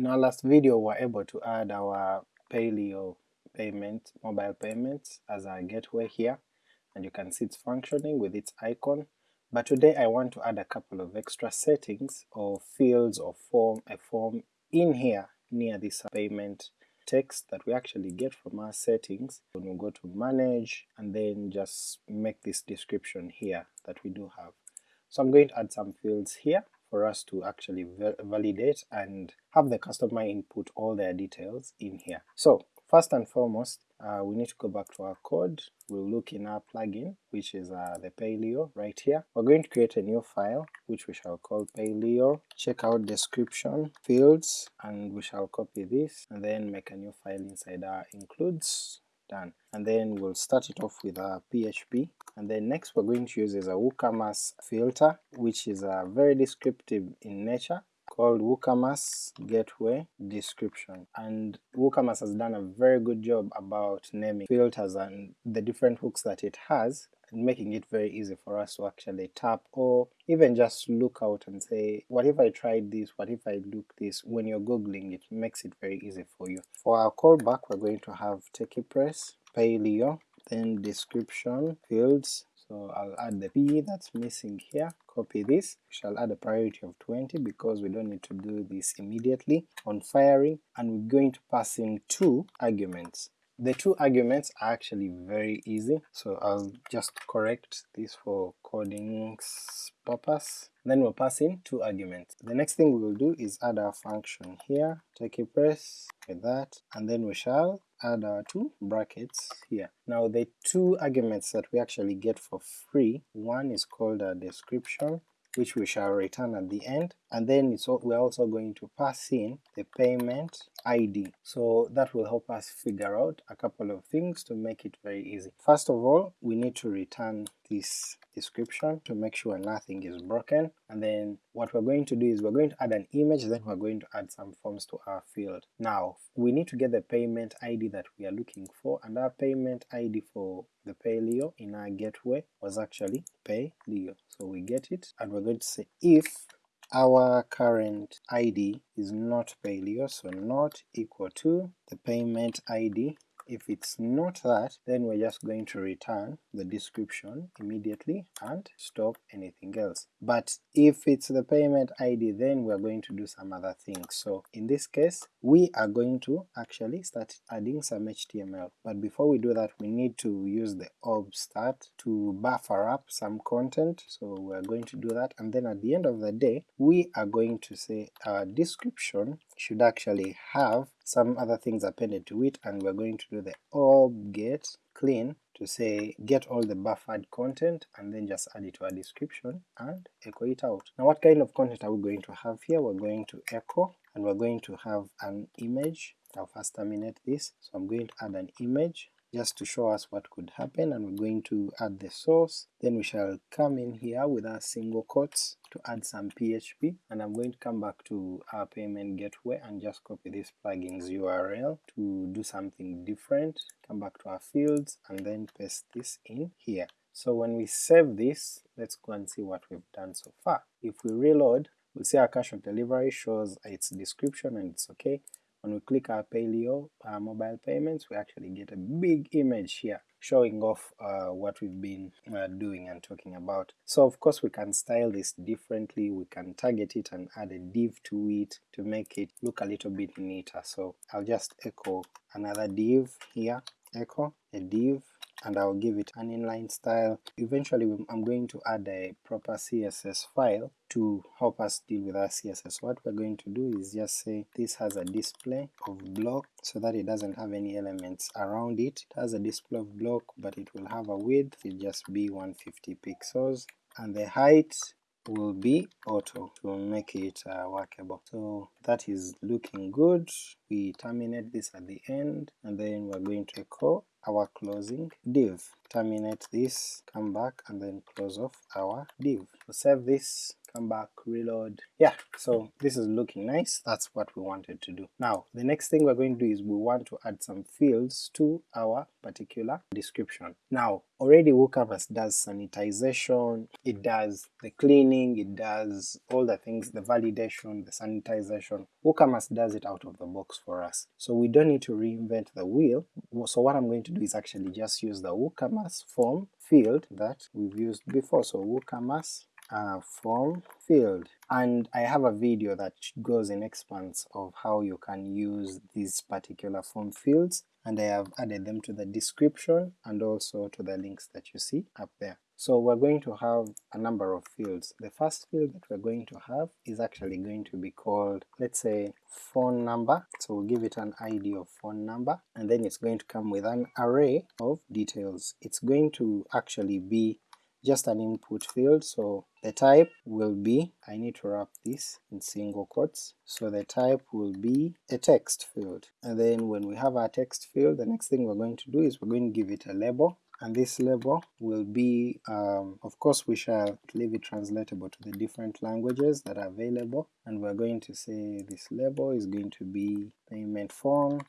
In our last video we were able to add our Payleo payment, mobile payments as a gateway here, and you can see it's functioning with its icon, but today I want to add a couple of extra settings or fields or form, a form in here near this payment text that we actually get from our settings. When we go to manage and then just make this description here that we do have. So I'm going to add some fields here for us to actually validate and have the customer input all their details in here. So first and foremost, uh, we need to go back to our code, we'll look in our plugin, which is uh, the Payleo right here. We're going to create a new file, which we shall call Payleo, check out description, fields, and we shall copy this, and then make a new file inside our includes, done. And then we'll start it off with our PHP, and then next we're going to use is a WooCommerce filter, which is a very descriptive in nature, called WooCommerce Gateway Description, and WooCommerce has done a very good job about naming filters and the different hooks that it has, making it very easy for us to actually tap or even just look out and say, what if I tried this, what if I look this, when you're googling it makes it very easy for you. For our callback we're going to have TechiePress, Payleo, then description, fields, so I'll add the P that's missing here, copy this, we shall add a priority of 20 because we don't need to do this immediately on firing, and we're going to pass in two arguments. The two arguments are actually very easy, so I'll just correct this for coding's purpose. Then we'll pass in two arguments. The next thing we will do is add our function here, TechiePress with that, and then we shall add our two brackets here. Now the two arguments that we actually get for free, one is called a description, which we shall return at the end, and then it's we're also going to pass in the payment ID. So that will help us figure out a couple of things to make it very easy. First of all, we need to return this description to make sure nothing is broken, and then what we're going to do is we're going to add an image, then we're going to add some forms to our field. Now we need to get the payment ID that we are looking for, and our payment ID for the Payleo in our gateway was actually Payleo. So we get it, and we're going to say if our current ID is not Payleo, so not equal to the payment ID if it's not that, then we're just going to return the description immediately and stop anything else. But if it's the payment ID, then we're going to do some other things. So in this case, we are going to actually start adding some HTML. But before we do that, we need to use the ob start to buffer up some content, so we're going to do that, and then at the end of the day, we are going to say our description should actually have some other things appended to it, and we're going to do the ob get clean to say get all the buffered content and then just add it to our description and echo it out. Now what kind of content are we going to have here? We're going to echo and we're going to have an image. I'll first terminate this, so I'm going to add an image just to show us what could happen, and we're going to add the source, then we shall come in here with our single quotes to add some PHP, and I'm going to come back to our payment gateway and just copy this plugin's URL to do something different, come back to our fields, and then paste this in here. So when we save this, let's go and see what we've done so far. If we reload, we'll see our cash on delivery shows its description and it's okay, when we click our Payleo uh, mobile payments, we actually get a big image here showing off uh, what we've been uh, doing and talking about. So of course we can style this differently, we can target it and add a div to it to make it look a little bit neater. So I'll just echo another div here, echo a div, and I'll give it an inline style. Eventually I'm going to add a proper CSS file to help us deal with our CSS. What we're going to do is just say this has a display of block so that it doesn't have any elements around it. It has a display of block but it will have a width, it'll just be 150 pixels, and the height will be auto to make it uh, workable. So that is looking good. We terminate this at the end and then we're going to echo our closing div. Terminate this, come back and then close off our div. So save this, come back, reload. Yeah, so this is looking nice, that's what we wanted to do. Now, the next thing we're going to do is we want to add some fields to our particular description. Now, already WooCommerce does sanitization, it does the cleaning, it does all the things, the validation, the sanitization. WooCommerce does it out of the box for us. So we don't need to reinvent the wheel. So what I'm going to do is actually just use the WooCommerce form field that we've used before. So WooCommerce uh, form field and I have a video that goes in expanse of how you can use these particular form fields and I have added them to the description and also to the links that you see up there. So we're going to have a number of fields. The first field that we're going to have is actually going to be called, let's say, phone number, so we'll give it an ID of phone number, and then it's going to come with an array of details. It's going to actually be just an input field, so the type will be, I need to wrap this in single quotes, so the type will be a text field. And then when we have our text field, the next thing we're going to do is we're going to give it a label, and this label will be, um, of course we shall leave it translatable to the different languages that are available, and we're going to say this label is going to be payment form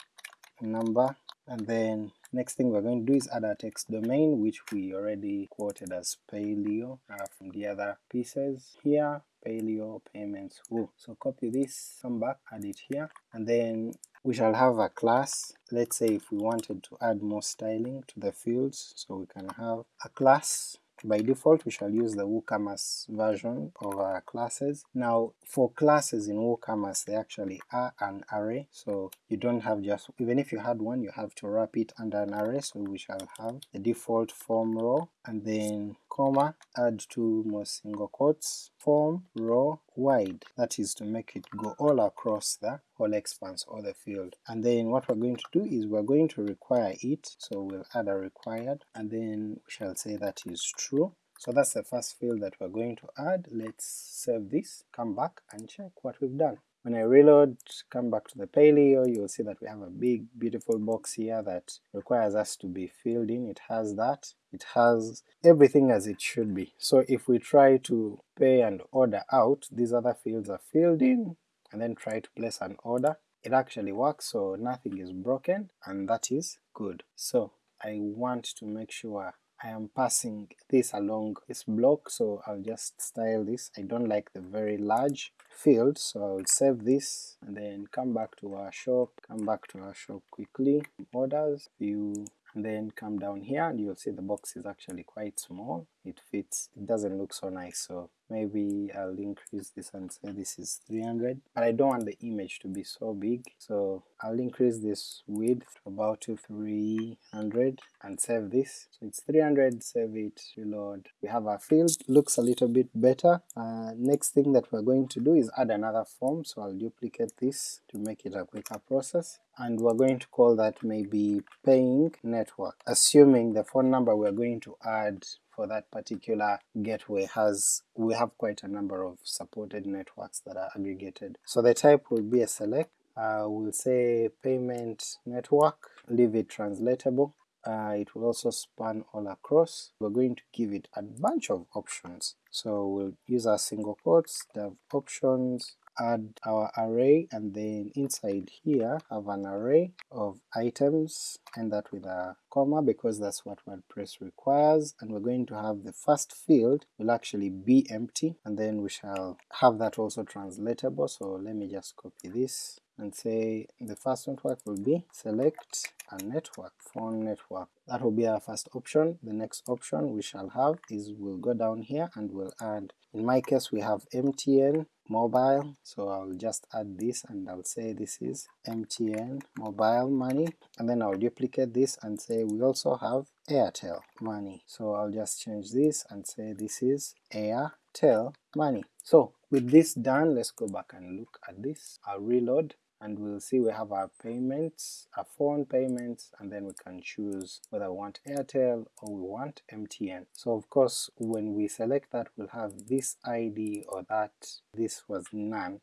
number, and then Next thing we're going to do is add our text domain, which we already quoted as payleo uh, from the other pieces here, payleo payments woo. So copy this, come back, add it here, and then we shall have a class. Let's say if we wanted to add more styling to the fields, so we can have a class by default we shall use the WooCommerce version of our classes. Now for classes in WooCommerce they actually are an array, so you don't have just, even if you had one you have to wrap it under an array, so we shall have the default form row, and then comma, add two more single quotes, form row wide, that is to make it go all across the whole expanse or the field. And then what we're going to do is we're going to require it, so we'll add a required, and then we shall say that is true. So that's the first field that we're going to add. Let's save this, come back and check what we've done. When I reload, come back to the Payleo, you'll see that we have a big beautiful box here that requires us to be filled in. It has that. It has everything as it should be. So if we try to pay and order out, these other fields are filled in, and then try to place an order, it actually works, so nothing is broken, and that is good. So I want to make sure I am passing this along this block, so I'll just style this. I don't like the very large field, so I'll save this and then come back to our shop, come back to our shop quickly, orders, view, and then come down here and you'll see the box is actually quite small, it fits, it doesn't look so nice, so maybe I'll increase this and say this is 300, but I don't want the image to be so big, so I'll increase this width to about to 300 and save this. So it's 300, save it, reload. We have our field, looks a little bit better. Uh, next thing that we're going to do is add another form, so I'll duplicate this to make it a quicker process and we're going to call that maybe paying network, assuming the phone number we're going to add for that particular gateway has, we have quite a number of supported networks that are aggregated. So the type will be a select, uh, we'll say payment network, leave it translatable, uh, it will also span all across. We're going to give it a bunch of options. So we'll use our single quotes, dev options, add our array and then inside here have an array of items and that with a comma because that's what WordPress requires and we're going to have the first field will actually be empty and then we shall have that also translatable so let me just copy this and say the first network will be select a network, phone network. That will be our first option. The next option we shall have is we'll go down here and we'll add, in my case we have MTN mobile, so I'll just add this and I'll say this is MTN mobile money, and then I'll duplicate this and say we also have Airtel money. So I'll just change this and say this is Airtel money. So with this done, let's go back and look at this. I'll reload and we'll see we have our payments, our phone payments, and then we can choose whether we want Airtel or we want MTN. So of course when we select that we'll have this ID or that, this was none,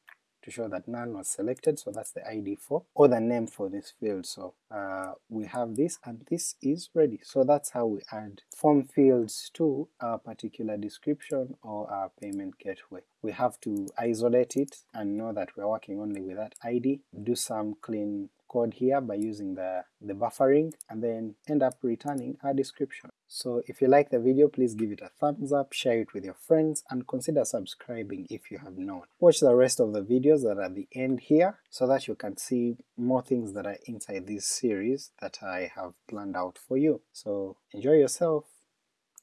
to show that none was selected, so that's the ID for, or the name for this field. So uh, we have this and this is ready. So that's how we add form fields to our particular description or our payment gateway. We have to isolate it and know that we're working only with that ID, do some clean code here by using the, the buffering, and then end up returning our description. So if you like the video, please give it a thumbs up, share it with your friends, and consider subscribing if you have not. Watch the rest of the videos that are at the end here, so that you can see more things that are inside this series that I have planned out for you. So enjoy yourself!